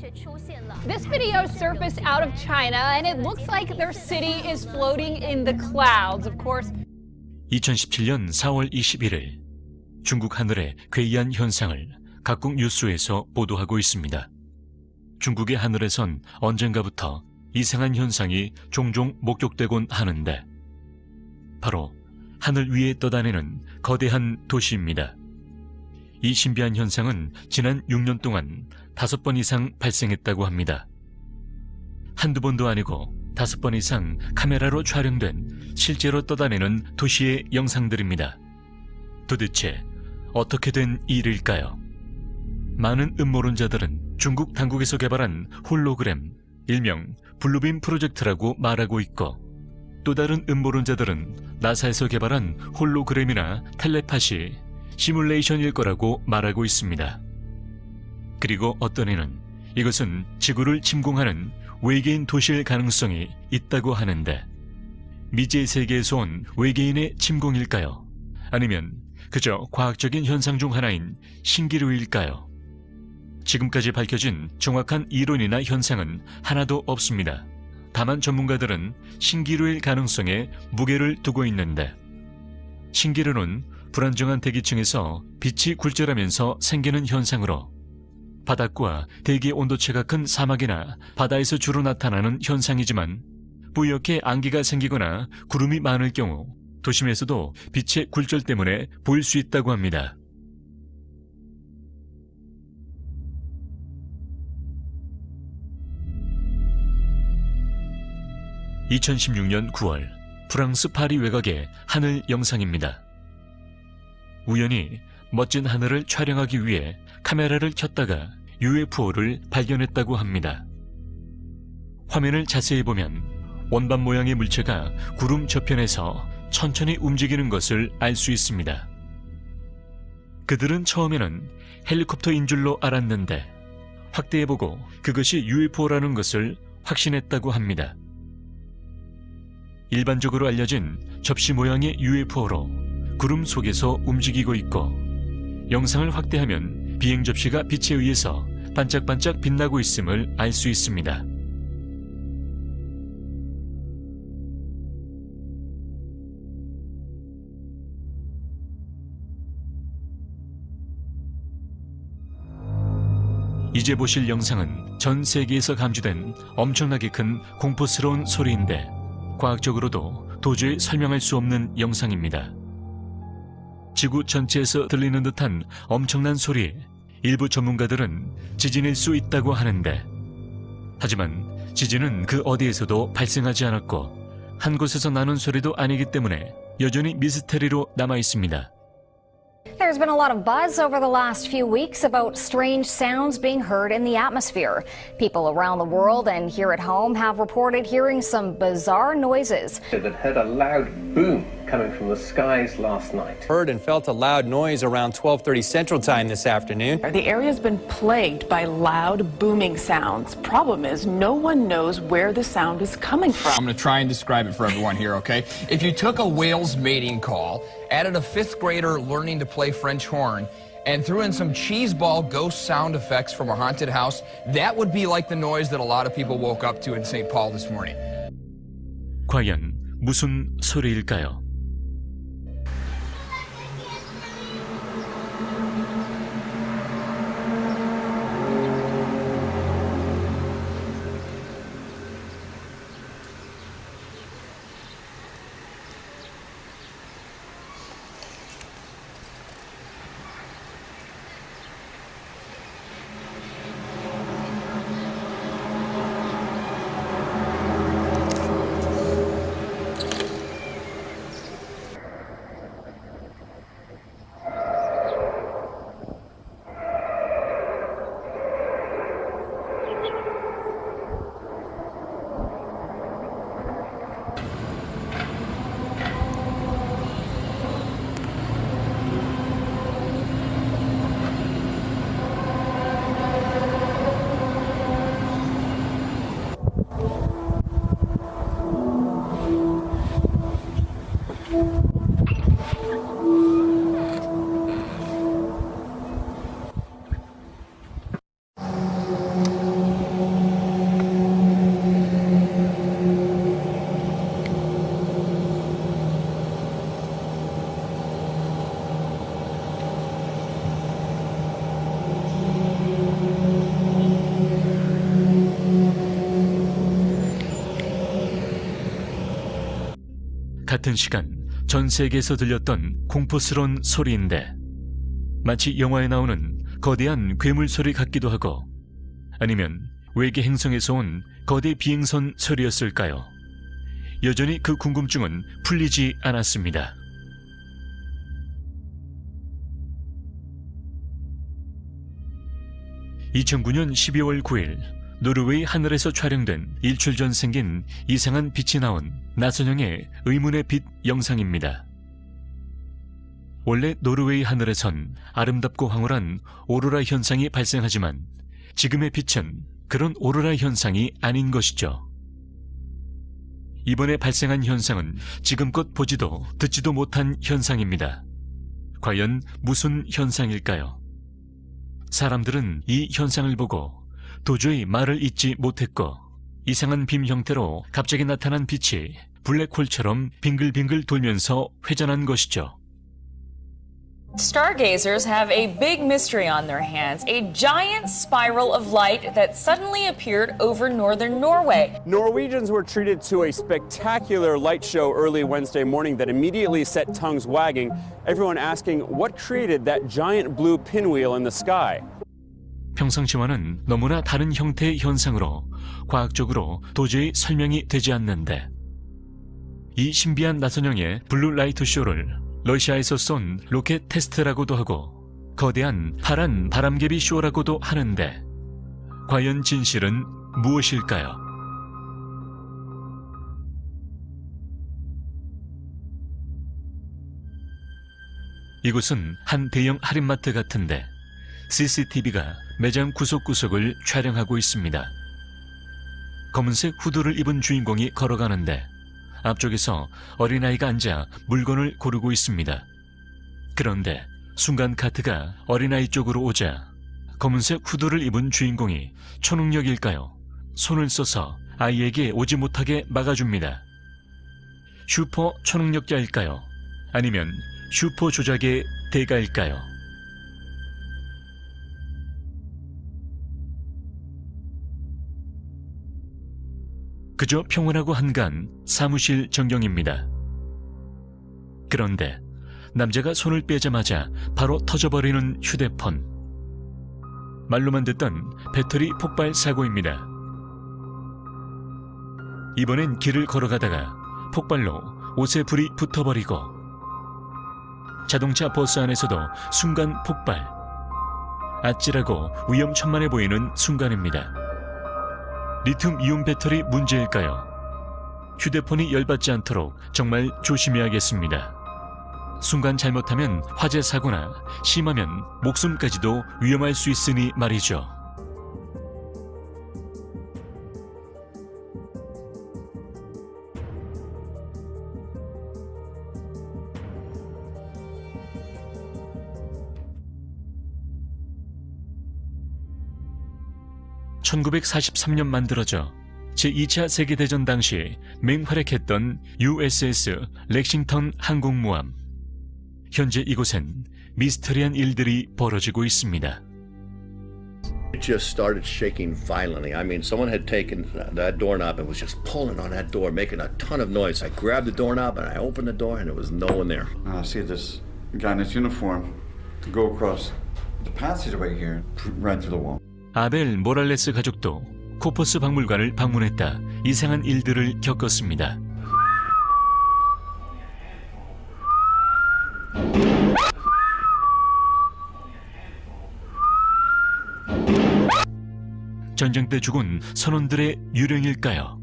This video surfaced out of China, and it looks like their city is floating in the clouds. Of course, 2017년 4월 21일 중국 하늘의 괴이한 현상을 각국 뉴스에서 보도하고 있습니다. 중국의 하늘에선 언젠가부터 이상한 현상이 종종 목격되곤 하는데 바로 하늘 위에 떠다니는 거대한 도시입니다. 이 신비한 현상은 지난 6년 동안 다섯 번 이상 발생했다고 합니다. 한두 번도 아니고 다섯 번 이상 카메라로 촬영된 실제로 떠다니는 도시의 영상들입니다. 도대체 어떻게 된 일일까요? 많은 음모론자들은 중국 당국에서 개발한 홀로그램, 일명 블루빔 프로젝트라고 말하고 있고 또 다른 음모론자들은 나사에서 개발한 홀로그램이나 텔레파시, 시뮬레이션일 거라고 말하고 있습니다. 그리고 어떤 이는 이것은 지구를 침공하는 외계인 도시일 가능성이 있다고 하는데 미지의 세계에서 온 외계인의 침공일까요? 아니면 그저 과학적인 현상 중 하나인 신기루일까요? 지금까지 밝혀진 정확한 이론이나 현상은 하나도 없습니다. 다만 전문가들은 신기루일 가능성에 무게를 두고 있는데 신기루는 불안정한 대기층에서 빛이 굴절하면서 생기는 현상으로 바닥과 대기 온도차가 큰 사막이나 바다에서 주로 나타나는 현상이지만 뿌옇게 안개가 생기거나 구름이 많을 경우 도심에서도 빛의 굴절 때문에 보일 수 있다고 합니다. (2016년 9월) 프랑스 파리 외곽의 하늘 영상입니다. 우연히 멋진 하늘을 촬영하기 위해 카메라를 켰다가 UFO를 발견했다고 합니다. 화면을 자세히 보면 원반 모양의 물체가 구름 저편에서 천천히 움직이는 것을 알 수 있습니다. 그들은 처음에는 헬리콥터인 줄로 알았는데 확대해보고 그것이 UFO라는 것을 확신했다고 합니다. 일반적으로 알려진 접시 모양의 UFO로 구름 속에서 움직이고 있고 영상을 확대하면 비행 접시가 빛에 의해서 반짝반짝 빛나고 있음을 알 수 있습니다. 이제 보실 영상은 전 세계에서 감지된 엄청나게 큰 공포스러운 소리인데 과학적으로도 도저히 설명할 수 없는 영상입니다. 지구 전체에서 들리는 듯한 엄청난 소리 일부 전문가들은 지진일 수 있다고 하는데 하지만 지진은 그 어디에서도 발생하지 않았고 한 곳에서 나는 소리도 아니기 때문에 여전히 미스테리로 남아 있습니다. There's been a lot of buzz over the last few weeks about strange sounds being heard in the atmosphere. People around the world and here at home have reported hearing some bizarre noises. that heard a loud boom coming from the skies last night. Heard and felt a loud noise around 12:30 Central Time this afternoon. The area's been plagued by loud, booming sounds. Problem is, no one knows where the sound is coming I'm from. going to try and describe it for everyone here, okay? If you took a whale's mating call, added a fifth grader learning to play French horn, and threw in some cheeseball ghost sound effects from a haunted house, that would be like the noise that a lot of people woke up to in St. Paul this morning. 과연 무슨 소리일까요? 같은 시간 전 세계에서 들렸던 공포스러운 소리인데 마치 영화에 나오는 거대한 괴물 소리 같기도 하고 아니면 외계 행성에서 온 거대 비행선 소리였을까요? 여전히 그 궁금증은 풀리지 않았습니다. (2009년 12월 9일) 노르웨이 하늘에서 촬영된 일출 전 생긴 이상한 빛이 나온 나선형의 의문의 빛 영상입니다. 원래 노르웨이 하늘에선 아름답고 황홀한 오로라 현상이 발생하지만 지금의 빛은 그런 오로라 현상이 아닌 것이죠. 이번에 발생한 현상은 지금껏 보지도 듣지도 못한 현상입니다. 과연 무슨 현상일까요? 사람들은 이 현상을 보고 도저히 말을 잇지 못했고 이상한 빔 형태로 갑자기 나타난 빛이 블랙홀처럼 빙글빙글 돌면서 회전한 것이죠. Stargazers have a big mystery on their hands a giant spiral of light that suddenly appeared over northern Norway. Norwegians were treated to a spectacular light show early Wednesday morning that immediately set tongues wagging, everyone asking what created that giant blue pinwheel in the sky. 평상시와는 너무나 다른 형태의 현상으로 과학적으로 도저히 설명이 되지 않는데 이 신비한 나선형의 blue light 쇼를 러시아에서 쏜 로켓 테스트라고도 하고 거대한 파란 바람개비 쇼라고도 하는데 과연 진실은 무엇일까요? 이곳은 한 대형 할인마트 같은데 CCTV가 매장 구석구석을 촬영하고 있습니다. 검은색 후드를 입은 주인공이 걸어가는데 앞쪽에서 어린아이가 앉아 물건을 고르고 있습니다. 그런데 순간 카트가 어린아이 쪽으로 오자 검은색 후드를 입은 주인공이 초능력일까요? 손을 써서 아이에게 오지 못하게 막아줍니다. 슈퍼 초능력자일까요? 아니면 슈퍼 조작의 대가일까요? 그저 평온하고 한간 사무실 전경입니다. 그런데 남자가 손을 빼자마자 바로 터져버리는 휴대폰. 말로만 듣던 배터리 폭발 사고입니다. 이번엔 길을 걸어가다가 폭발로 옷에 불이 붙어버리고 자동차 버스 안에서도 순간 폭발. 아찔하고 위험천만해 보이는 순간입니다. 리튬 이온 배터리 문제일까요? 휴대폰이 열받지 않도록 정말 조심해야겠습니다. 순간 잘못하면 화재 사고나 심하면 목숨까지도 위험할 수 있으니 말이죠. (1943년) 만들어져 제2차 세계대전 당시 맹활약했던 USS 렉싱턴 항공모함 현재 이곳엔 미스터리한 일들이 벌어지고 있습니다. It just started shaking violently. I mean, someone had taken that doorknob and was just pulling on that door, making a ton of noise. I grabbed the doorknob and I opened the door, and there was no one there. I see this guy in his uniform go across the passageway here, right through the wall. 아벨 모랄레스 가족도 코퍼스 박물관을 방문했다 이상한 일들을 겪었습니다. 전쟁 때 죽은 선원들의 유령일까요?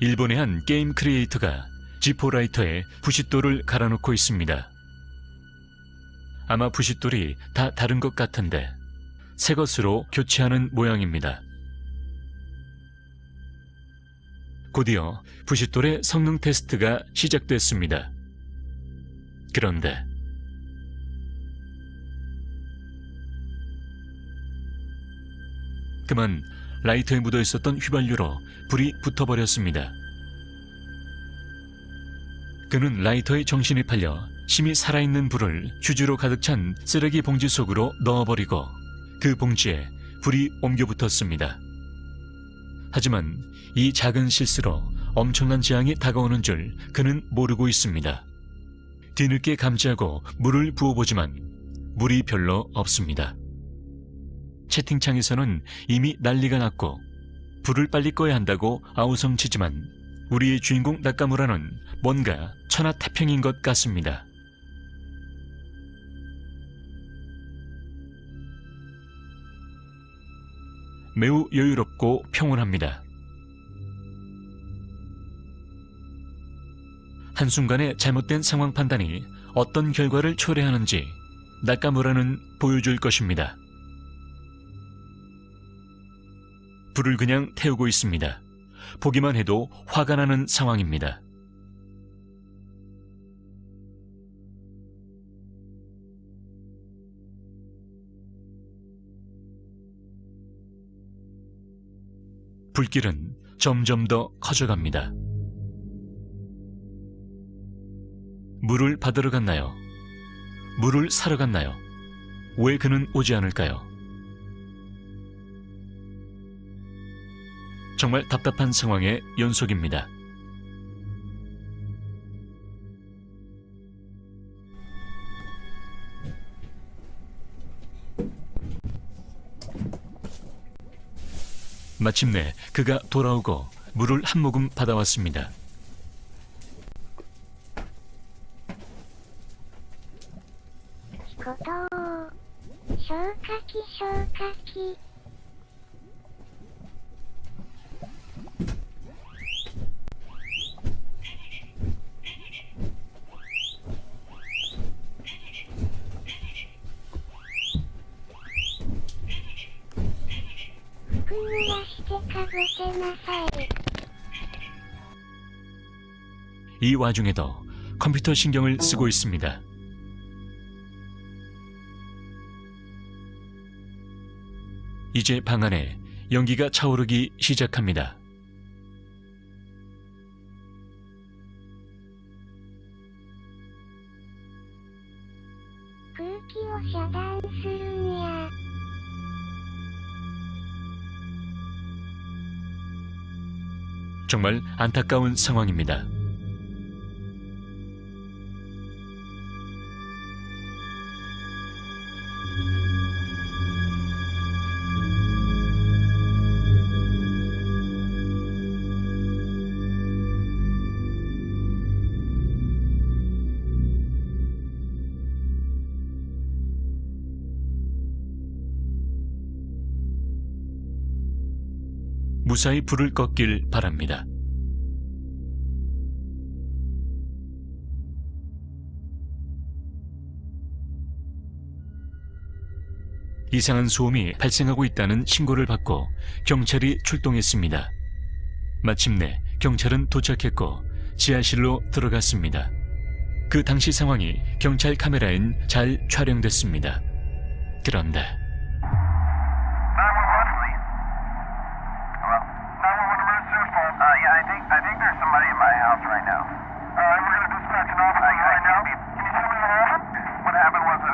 일본의 한 게임 크리에이터가 지포라이터에 부싯돌을 갈아놓고 있습니다. 아마 부싯돌이 다 다른 것 같은데 새 것으로 교체하는 모양입니다. 곧이어 부싯돌의 성능 테스트가 시작됐습니다. 그런데 그만 라이터에 묻어 있었던 휘발유로 불이 붙어버렸습니다. 그는 라이터에 정신이 팔려 심히 살아있는 불을 휴지로 가득 찬 쓰레기 봉지 속으로 넣어버리고 그 봉지에 불이 옮겨 붙었습니다. 하지만 이 작은 실수로 엄청난 재앙이 다가오는 줄 그는 모르고 있습니다. 뒤늦게 감지하고 물을 부어보지만 물이 별로 없습니다. 채팅창에서는 이미 난리가 났고 불을 빨리 꺼야 한다고 아우성치지만 우리의 주인공 나카무라는 뭔가 천하태평인 것 같습니다. 매우 여유롭고 평온합니다. 한순간의 잘못된 상황 판단이 어떤 결과를 초래하는지 나카무라는 보여줄 것입니다. 불을 그냥 태우고 있습니다. 보기만 해도 화가 나는 상황입니다. 불길은 점점 더 커져갑니다. 물을 받으러 갔나요? 물을 사러 갔나요? 왜 그는 오지 않을까요? 정말 답답한 상황의 연속입니다. 마침내 그가 돌아오고 물을 한 모금 받아왔습니다. 이 와중에도 컴퓨터 신경을 쓰고 있습니다. 이제 방 안에 연기가 차오르기 시작합니다. 정말 안타까운 상황입니다. 무사히 불을 껐길 바랍니다. 이상한 소음이 발생하고 있다는 신고를 받고 경찰이 출동했습니다. 마침내 경찰은 도착했고 지하실로 들어갔습니다. 그 당시 상황이 경찰 카메라엔 잘 촬영됐습니다. 그런데 hearing some strange noises coming from my basement. Okay. I decided to go down there and see what it was,